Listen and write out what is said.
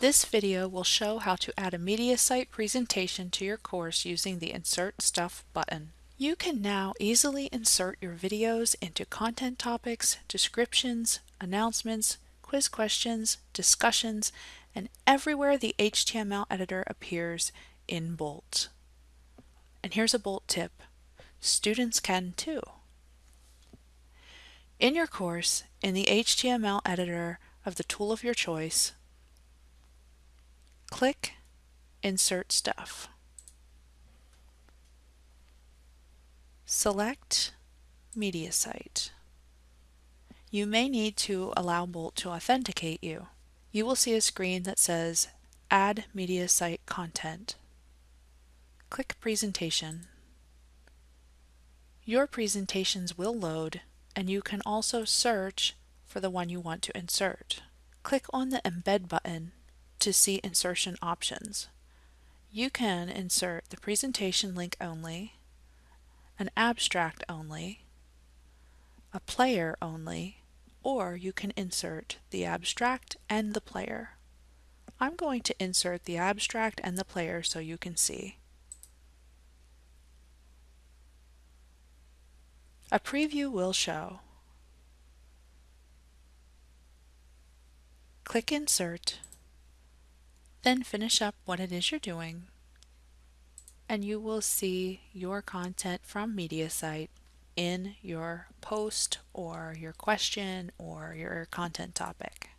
This video will show how to add a MediaSite presentation to your course using the Insert Stuff button. You can now easily insert your videos into content topics, descriptions, announcements, quiz questions, discussions, and everywhere the HTML editor appears in Bolt. And here's a Bolt tip. Students can too. In your course, in the HTML editor of the tool of your choice, click Insert Stuff. Select MediaSite. You may need to allow Bolt to authenticate you. You will see a screen that says Add MediaSite Content. Click Presentation. Your presentations will load and you can also search for the one you want to insert. Click on the Embed button to see insertion options. You can insert the presentation link only, an abstract only, a player only, or you can insert the abstract and the player. I'm going to insert the abstract and the player so you can see. A preview will show. Click Insert, then finish up what it is you're doing, and you will see your content from MediaSite in your post or your question or your content topic.